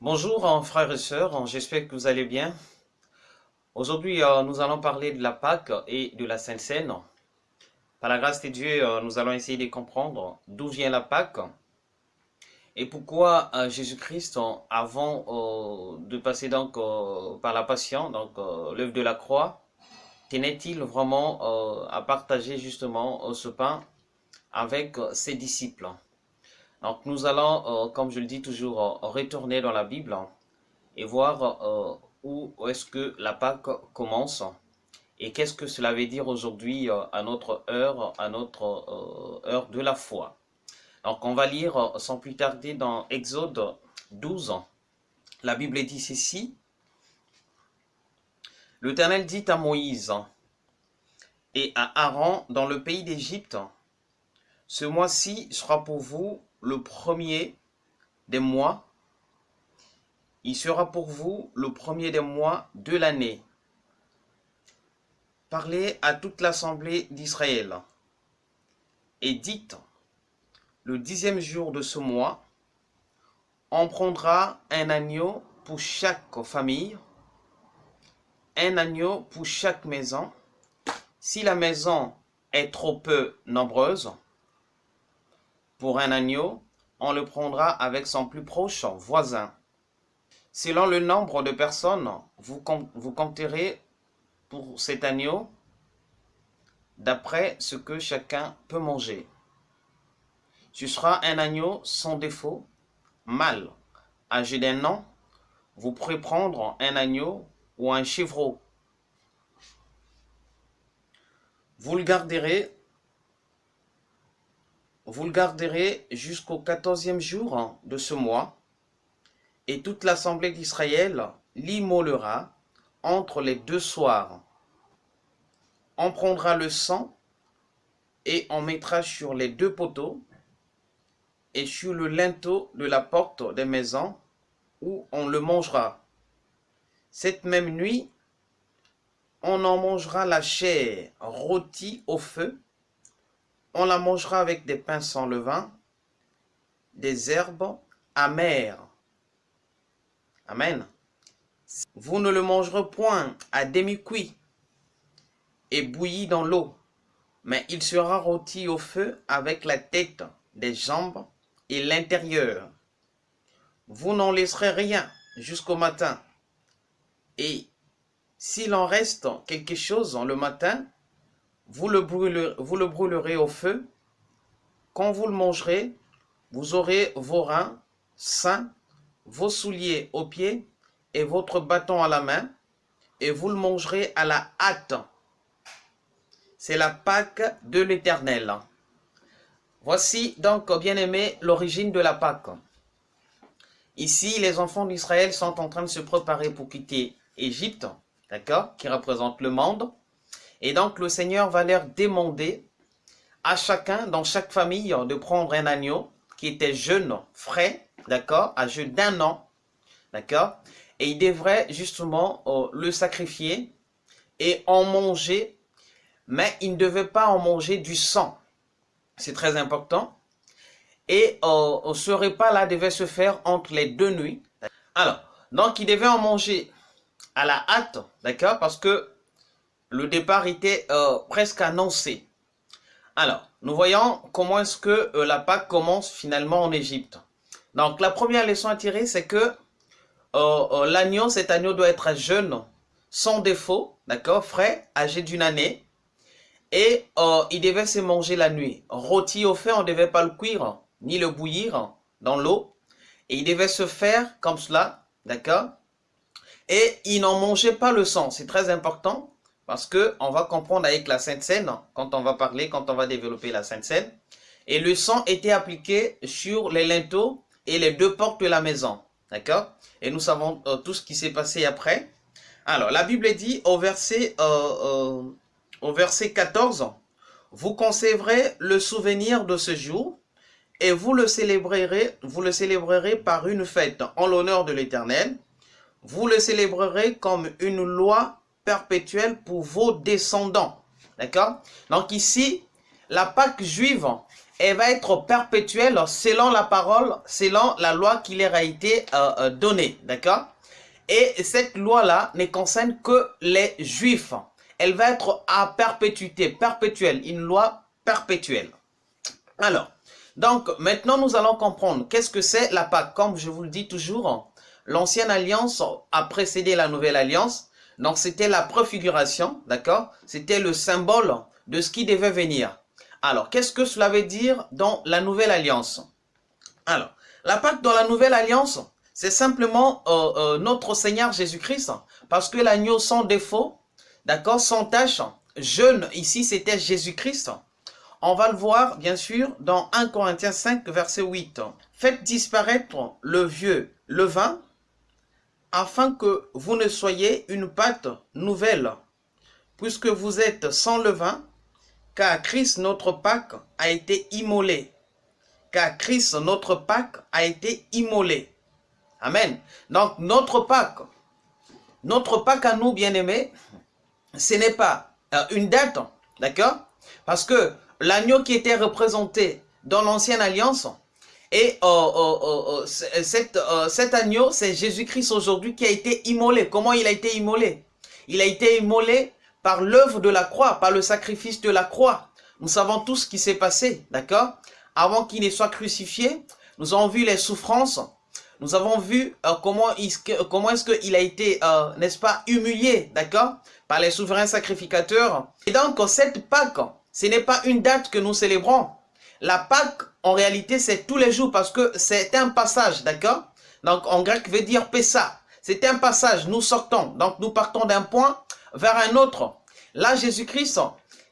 Bonjour frères et sœurs, j'espère que vous allez bien. Aujourd'hui, euh, nous allons parler de la Pâque et de la Sainte Seine. Par la grâce de Dieu, euh, nous allons essayer de comprendre d'où vient la Pâque et pourquoi euh, Jésus-Christ, avant de passer donc par la Passion, donc l'œuvre de la croix, tenait-il vraiment à partager justement ce pain avec ses disciples? Donc nous allons, euh, comme je le dis toujours, euh, retourner dans la Bible et voir euh, où est-ce que la Pâque commence et qu'est-ce que cela veut dire aujourd'hui à notre heure, à notre heure de la foi. Donc on va lire sans plus tarder dans Exode 12. La Bible dit ceci. L'Éternel dit à Moïse et à Aaron dans le pays d'Égypte, ce mois-ci sera pour vous le premier des mois. Il sera pour vous le premier des mois de l'année. Parlez à toute l'assemblée d'Israël et dites, le dixième jour de ce mois, on prendra un agneau pour chaque famille, un agneau pour chaque maison. Si la maison est trop peu nombreuse, pour un agneau, on le prendra avec son plus proche voisin. Selon le nombre de personnes, vous, compterez pour cet agneau d'après ce que chacun peut manger. Ce sera un agneau sans défaut, mâle, âgé d'un an. Vous pourrez prendre un agneau ou un chevreau. Vous le garderez vous le garderez jusqu'au quatorzième jour de ce mois, et toute l'assemblée d'Israël l'immolera entre les deux soirs. On prendra le sang et on mettra sur les deux poteaux et sur le linteau de la porte des maisons où on le mangera. Cette même nuit, on en mangera la chair rôtie au feu on la mangera avec des pains sans levain, des herbes amères. Amen. Vous ne le mangerez point à demi-cuit et bouilli dans l'eau, mais il sera rôti au feu avec la tête, des jambes et l'intérieur. Vous n'en laisserez rien jusqu'au matin. Et s'il en reste quelque chose le matin, vous le, brûlerez, au feu. Quand vous le mangerez, vous aurez vos reins sains, vos souliers aux pieds et votre bâton à la main, et vous le mangerez à la hâte. C'est la Pâque de l'Éternel. Voici donc, bien aimé, l'origine de la Pâque. Ici, les enfants d'Israël sont en train de se préparer pour quitter Égypte, d'accord, qui représente le monde. Et donc le Seigneur va leur demander à chacun, dans chaque famille, de prendre un agneau qui était jeune, frais, d'accord, âgé d'un an, d'accord, et il devrait justement euh, le sacrifier et en manger, mais il ne devait pas en manger du sang. C'est très important. Et euh, ce repas-là devait se faire entre les deux nuits. Alors, donc il devait en manger à la hâte, d'accord, parce que le départ était euh, presque annoncé. Alors, nous voyons comment est-ce que euh, la Pâque commence finalement en Égypte. Donc, la première leçon à tirer, c'est que euh, l'agneau, cet agneau doit être jeune, sans défaut, d'accord, frais, âgé d'une année. Et il devait se manger la nuit. Rôti au feu, on ne devait pas le cuire, ni le bouillir dans l'eau. Et il devait se faire comme cela, d'accord Et il n'en mangeait pas le sang, c'est très important. Parce que on va comprendre avec la Sainte Seine, quand on va parler, quand on va développer la Sainte Seine. Et le sang était appliqué sur les linteaux et les deux portes de la maison. D'accord? Et nous savons euh, tout ce qui s'est passé après. Alors, la Bible dit au verset, euh, euh, au verset 14, « Vous conserverez le souvenir de ce jour et vous le célébrerez, vous le célébrerez par une fête en l'honneur de l'Éternel. Vous le célébrerez comme une loi perpétuelle pour vos descendants. D'accord? Donc ici, la Pâque juive elle va être perpétuelle selon la parole, selon la loi qui leur a été euh, euh, donnée, d'accord? Et cette loi-là ne concerne que les juifs. Elle va être à perpétuité, perpétuelle, une loi perpétuelle. Alors, donc maintenant nous allons comprendre qu'est-ce que c'est la Pâque. Comme je vous le dis toujours, l'ancienne alliance a précédé la nouvelle alliance. Donc c'était la préfiguration, d'accord? C'était le symbole de ce qui devait venir. Alors, qu'est-ce que cela veut dire dans la nouvelle alliance? Alors, la Pâque dans la nouvelle alliance, c'est simplement euh, euh, notre Seigneur Jésus-Christ, parce que l'agneau sans défaut, d'accord, sans tâche, jeune, ici c'était Jésus-Christ. On va le voir, bien sûr, dans 1 Corinthiens 5, verset 8. Faites disparaître le vieux levain, afin que vous ne soyez une pâte nouvelle, puisque vous êtes sans levain, car Christ notre Pâque a été immolé. Car Christ notre Pâque a été immolé. Amen. Donc notre Pâque, notre Pâque à nous bien-aimés, ce n'est pas euh, une date, d'accord? Parce que l'agneau qui était représenté dans l'ancienne alliance, et euh, euh, cet agneau, c'est Jésus-Christ aujourd'hui qui a été immolé. Comment il a été immolé? Il a été immolé par l'œuvre de la croix, par le sacrifice de la croix. Nous savons tout ce qui s'est passé, d'accord? Avant qu'il ne soit crucifié, nous avons vu les souffrances, nous avons vu euh, comment, comment est-ce qu'il a été, euh, n'est-ce pas, humilié, d'accord? Par les souverains sacrificateurs. Et donc, cette Pâque, ce n'est pas une date que nous célébrons. La Pâque, en réalité, c'est tous les jours parce que c'est un passage, d'accord? Donc, en grec, veut dire Pessa. C'est un passage, nous sortons. Donc, nous partons d'un point vers un autre. Là, Jésus-Christ,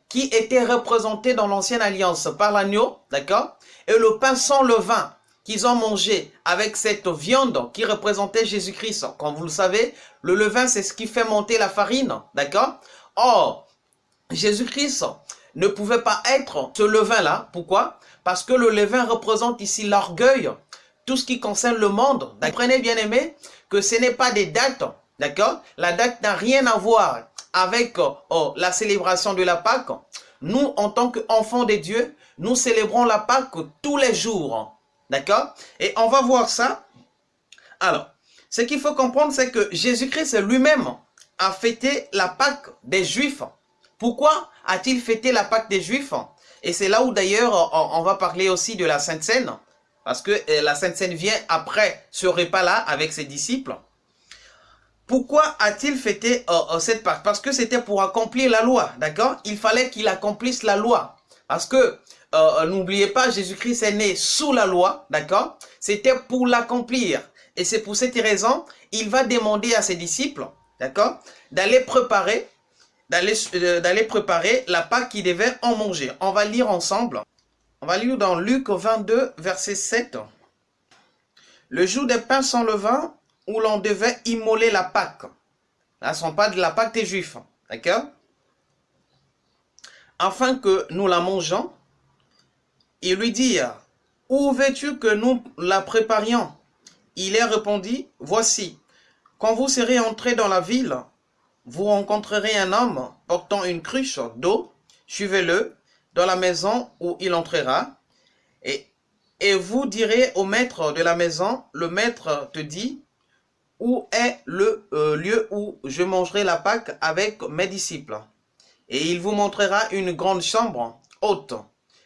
qui était représenté dans l'ancienne alliance par l'agneau, d'accord? Et le pain sans levain qu'ils ont mangé avec cette viande qui représentait Jésus-Christ. Comme vous le savez, le levain, c'est ce qui fait monter la farine, d'accord? Or, Jésus-Christ ne pouvait pas être ce levain-là. Pourquoi? Parce que le levain représente ici l'orgueil, tout ce qui concerne le monde. Comprenez, bien aimé, que ce n'est pas des dates, d'accord? La date n'a rien à voir avec oh, la célébration de la Pâque, nous, en tant qu'enfants de Dieu, nous célébrons la Pâque tous les jours. D'accord? Et on va voir ça. Alors, ce qu'il faut comprendre, c'est que Jésus-Christ lui-même a fêté la Pâque des Juifs. Pourquoi a-t-il fêté la Pâque des Juifs? Et c'est là où d'ailleurs on va parler aussi de la Sainte Seine, parce que euh, la Sainte Seine vient après ce repas-là avec ses disciples. Pourquoi a-t-il fêté euh, euh, cette Pâque? Parce que c'était pour accomplir la loi, d'accord? Il fallait qu'il accomplisse la loi. Parce que, n'oubliez pas, Jésus-Christ est né sous la loi, d'accord? C'était pour l'accomplir. Et c'est pour cette raison, il va demander à ses disciples, d'accord? D'aller préparer, d'aller préparer la Pâque qui devait en manger. On va lire ensemble. On va lire dans Luc 22, verset 7. Le jour des pains sans levain, où l'on devait immoler la Pâque. Là, ce sont pas de la Pâque des Juifs. D'accord? Afin que nous la mangeons, il lui dit, Où veux-tu que nous la préparions? Il leur répondit, Voici, quand vous serez entrés dans la ville, vous rencontrerez un homme portant une cruche d'eau, suivez-le dans la maison où il entrera, et, vous direz au maître de la maison, le maître te dit, où est le euh, lieu où je mangerai la Pâque avec mes disciples. Et il vous montrera une grande chambre haute,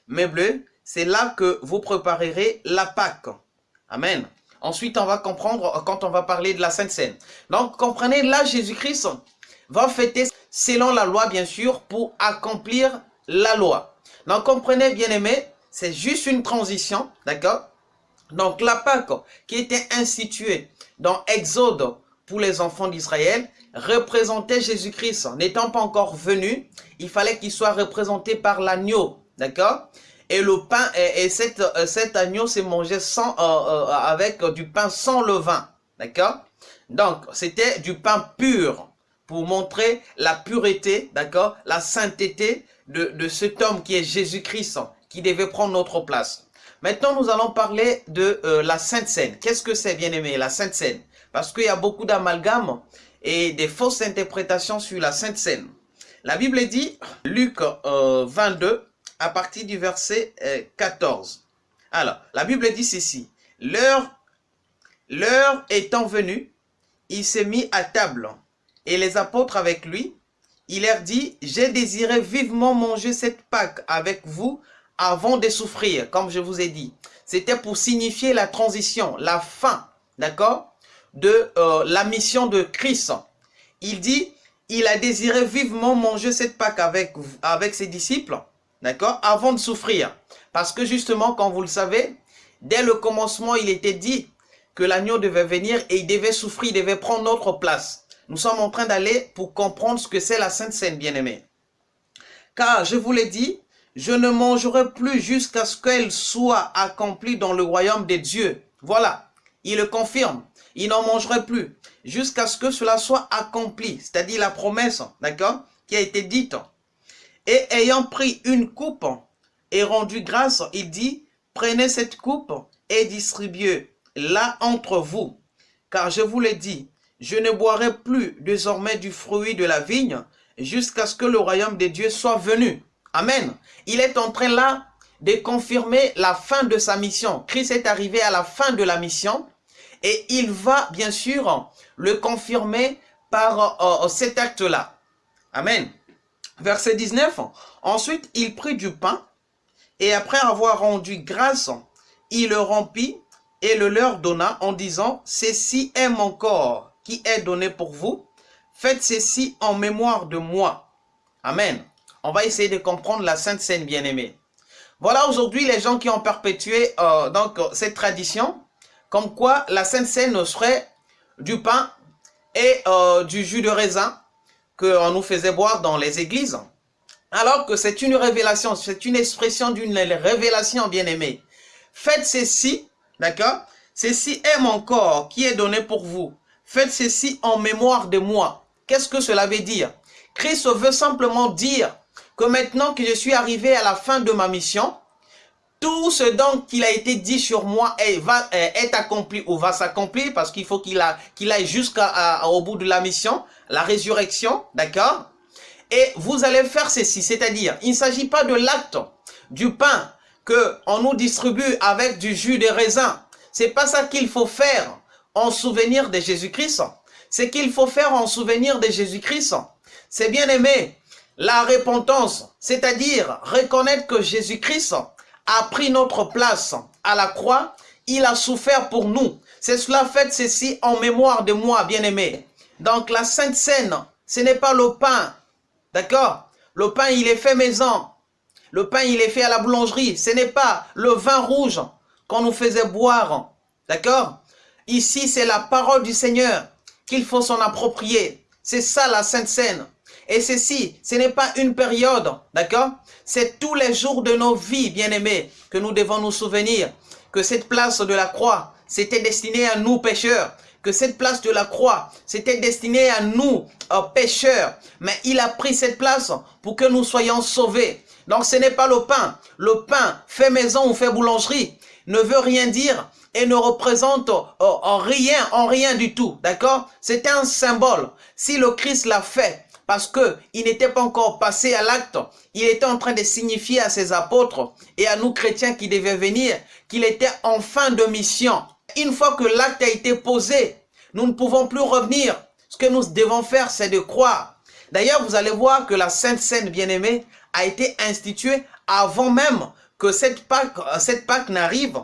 meublée. C'est là que vous préparerez la Pâque. Amen. Ensuite, on va comprendre quand on va parler de la Sainte Seine. Donc, comprenez, là, Jésus-Christ va fêter selon la loi, bien sûr, pour accomplir la loi. Donc, comprenez, bien aimé, c'est juste une transition, d'accord? Donc, la Pâque qui était instituée dans Exode pour les enfants d'Israël représentait Jésus-Christ. N'étant pas encore venu, il fallait qu'il soit représenté par l'agneau. D'accord? Et le pain, et, cet, euh, cet, agneau s'est mangé sans, euh, euh, avec du pain sans levain. D'accord? Donc, c'était du pain pur pour montrer la pureté, d'accord La sainteté de, cet homme qui est Jésus-Christ, qui devait prendre notre place. Maintenant, nous allons parler de euh, la Sainte Seine. Qu'est-ce que c'est, bien aimé, la Sainte Seine? Parce qu'il y a beaucoup d'amalgames et des fausses interprétations sur la Sainte Seine. La Bible dit, Luc 22, euh, à partir du verset 14. Euh, Alors, la Bible dit ceci. L'heure étant venue, il s'est mis à table, et les apôtres avec lui. Il leur dit, j'ai désiré vivement manger cette Pâque avec vous avant de souffrir, comme je vous ai dit. C'était pour signifier la transition, la fin, d'accord, de euh, la mission de Christ. Il dit, il a désiré vivement manger cette Pâque avec, avec ses disciples, d'accord, avant de souffrir. Parce que justement, comme vous le savez, dès le commencement, il était dit que l'agneau devait venir et il devait souffrir, il devait prendre notre place. Nous sommes en train d'aller pour comprendre ce que c'est la Sainte Seine, bien-aimée. Car, je vous l'ai dit, je ne mangerai plus jusqu'à ce qu'elle soit accomplie dans le royaume des dieux. Voilà, il le confirme. Il n'en mangerait plus jusqu'à ce que cela soit accompli, c'est-à-dire la promesse, d'accord, qui a été dite. Et ayant pris une coupe et rendu grâce, il dit, prenez cette coupe et distribuez là entre vous. Car je vous l'ai dit, je ne boirai plus désormais du fruit de la vigne jusqu'à ce que le royaume des dieux soit venu. Amen. Il est en train là de confirmer la fin de sa mission. Christ est arrivé à la fin de la mission et il va bien sûr le confirmer par euh, cet acte-là. Amen. Verset 19. Ensuite, il prit du pain et après avoir rendu grâce, il le remplit et le leur donna en disant, ceci est mon corps qui est donné pour vous, faites ceci en mémoire de moi. Amen. On va essayer de comprendre la Sainte Seine bien-aimée. Voilà aujourd'hui les gens qui ont perpétué euh, cette tradition, comme quoi la Sainte Seine serait du pain et euh, du jus de raisin qu'on nous faisait boire dans les églises, alors que c'est une révélation, c'est une expression d'une révélation bien-aimée. Faites ceci D'accord? Ceci est mon corps qui est donné pour vous. Faites ceci en mémoire de moi. Qu'est-ce que cela veut dire? Christ veut simplement dire que maintenant que je suis arrivé à la fin de ma mission, tout ce dont il a été dit sur moi est, accompli ou va s'accomplir parce qu'il faut qu'il qu'il aille jusqu'au bout de la mission, la résurrection, d'accord? Et vous allez faire ceci, c'est-à-dire, il ne s'agit pas de l'acte du pain on nous distribue avec du jus de raisin. C'est pas ça qu'il faut faire en souvenir de Jésus-Christ. C'est qu'il faut faire en souvenir de Jésus-Christ. C'est bien aimé. La repentance, c'est-à-dire reconnaître que Jésus-Christ a pris notre place à la croix. Il a souffert pour nous. C'est cela fait ceci en mémoire de moi, bien-aimé. Donc la Sainte Seine, ce n'est pas le pain. D'accord? Le pain, il est fait maison. Le pain, il est fait à la boulangerie. Ce n'est pas le vin rouge qu'on nous faisait boire. D'accord? Ici, c'est la parole du Seigneur qu'il faut s'en approprier. C'est ça la Sainte Seine. Et ceci, ce n'est pas une période, d'accord? C'est tous les jours de nos vies, bien-aimés, que nous devons nous souvenir que cette place de la croix, c'était destiné à nous pécheurs, que cette place de la croix, c'était destiné à nous, euh, pécheurs. Mais il a pris cette place pour que nous soyons sauvés. Donc ce n'est pas le pain. Le pain fait maison ou fait boulangerie ne veut rien dire et ne représente euh, en rien, en rien du tout. D'accord? C'est un symbole. Si le Christ l'a fait, parce que il n'était pas encore passé à l'acte, il était en train de signifier à ses apôtres et à nous chrétiens qui devaient venir qu'il était en fin de mission. Une fois que l'acte a été posé, nous ne pouvons plus revenir. Ce que nous devons faire, c'est de croire. D'ailleurs, vous allez voir que la Sainte Seine bien-aimée a été instituée avant même que cette Pâque, cette Pâque n'arrive.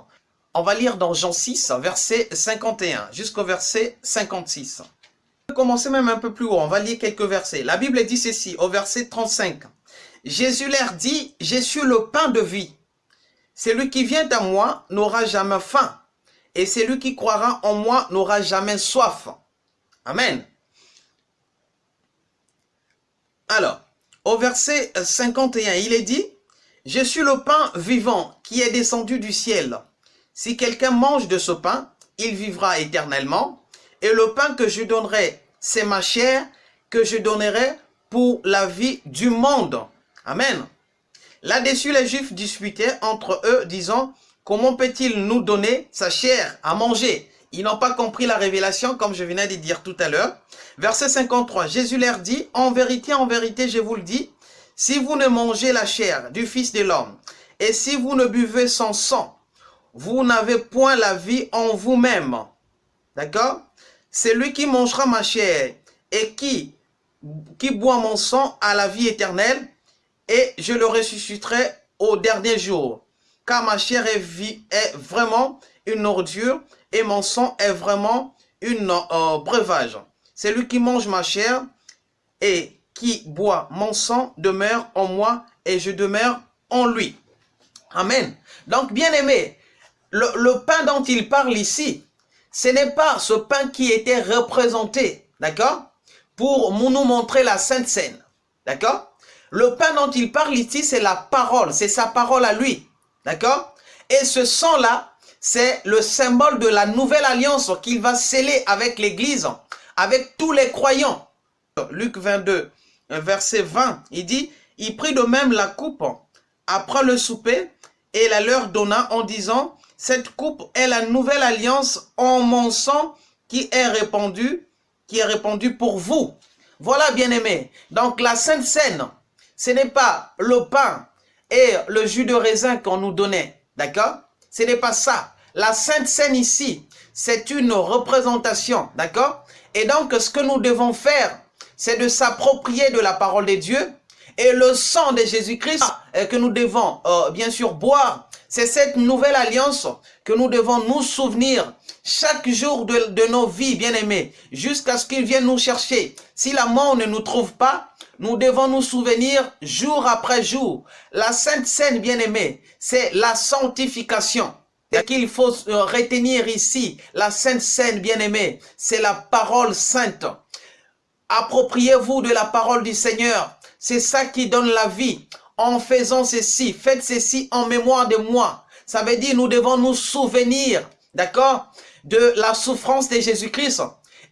On va lire dans Jean 6, verset 51 jusqu'au verset 56. On va commencer même un peu plus haut, on va lire quelques versets. La Bible dit ceci, au verset 35. Jésus leur dit, « Je suis le pain de vie. Celui qui vient à moi n'aura jamais faim, et celui qui croira en moi n'aura jamais soif. » Amen. Alors, au verset 51, il est dit, « Je suis le pain vivant qui est descendu du ciel. Si quelqu'un mange de ce pain, il vivra éternellement. Et le pain que je donnerai, c'est ma chair que je donnerai pour la vie du monde. » Amen. Là-dessus, les Juifs disputaient entre eux, disant, « Comment peut-il nous donner sa chair à manger ?» Ils n'ont pas compris la révélation, comme je venais de dire tout à l'heure. Verset 53, Jésus leur dit, « En vérité, en vérité, je vous le dis, si vous ne mangez la chair du Fils de l'homme, et si vous ne buvez son sang, vous n'avez point la vie en vous-même. D'accord? Celui qui mangera ma chair et qui, qui boit mon sang à la vie éternelle, et je le ressusciterai au dernier jour. Car ma chair est, vie, est vraiment une ordure et mon sang est vraiment une euh, breuvage. Celui qui mange ma chair et qui boit mon sang demeure en moi et je demeure en lui. Amen. Donc, bien aimé, le, pain dont il parle ici, ce n'est pas ce pain qui était représenté, d'accord? Pour nous montrer la Sainte Seine, d'accord? Le pain dont il parle ici, c'est la parole, c'est sa parole à lui, d'accord? Et ce sang-là, c'est le symbole de la nouvelle alliance qu'il va sceller avec l'Église, avec tous les croyants. Luc 22, verset 20, il dit, il prit de même la coupe après le souper et la leur donna en disant, cette coupe est la nouvelle alliance en mon sang qui est répandue, qui est répandue pour vous. Voilà, bien-aimés. Donc, la Sainte Seine, ce n'est pas le pain et le jus de raisin qu'on nous donnait. D'accord? Ce n'est pas ça. La Sainte Seine ici, c'est une représentation. D'accord? Et donc, ce que nous devons faire, c'est de s'approprier de la parole de Dieu et le sang de Jésus-Christ euh, que nous devons euh, bien sûr boire. C'est cette nouvelle alliance que nous devons nous souvenir chaque jour de, de nos vies, bien-aimés, jusqu'à ce qu'il vienne nous chercher. Si la mort ne nous trouve pas, nous devons nous souvenir jour après jour. La Sainte Seine, bien-aimée, c'est la sanctification. Ce qu'il faut euh, retenir ici, la Sainte Seine, bien-aimée, c'est la parole sainte. Appropriez-vous de la parole du Seigneur. C'est ça qui donne la vie. En faisant ceci, faites ceci en mémoire de moi. Ça veut dire nous devons nous souvenir, d'accord, de la souffrance de Jésus-Christ.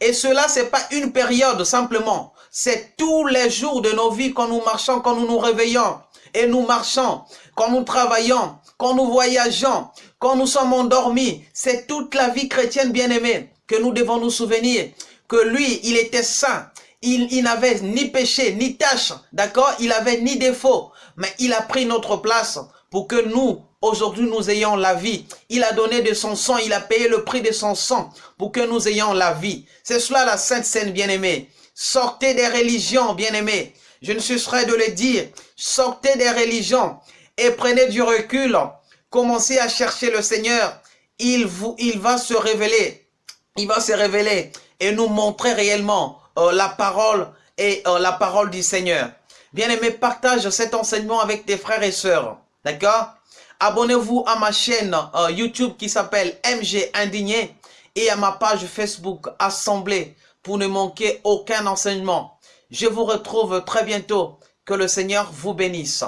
Et cela, c'est pas une période simplement. C'est tous les jours de nos vies quand nous marchons, quand nous nous réveillons. Et nous marchons, quand nous travaillons, quand nous voyageons, quand nous sommes endormis. C'est toute la vie chrétienne bien-aimée que nous devons nous souvenir que lui, il était saint, il, n'avait ni péché, ni tâche, d'accord? Il avait ni défaut, mais il a pris notre place pour que nous, aujourd'hui, nous ayons la vie. Il a donné de son sang, il a payé le prix de son sang pour que nous ayons la vie. C'est cela la Sainte Seine bien-aimée. Sortez des religions, bien-aimés. Je ne cesserai de le dire. Sortez des religions et prenez du recul. Commencez à chercher le Seigneur. Il, vous, il va se révéler. Il va se révéler et nous montrer réellement euh, la parole et euh, la parole du Seigneur. Bien-aimé, partage cet enseignement avec tes frères et sœurs. D'accord? Abonnez-vous à ma chaîne euh, YouTube qui s'appelle MG Indigné et à ma page Facebook Assemblée pour ne manquer aucun enseignement. Je vous retrouve très bientôt. Que le Seigneur vous bénisse.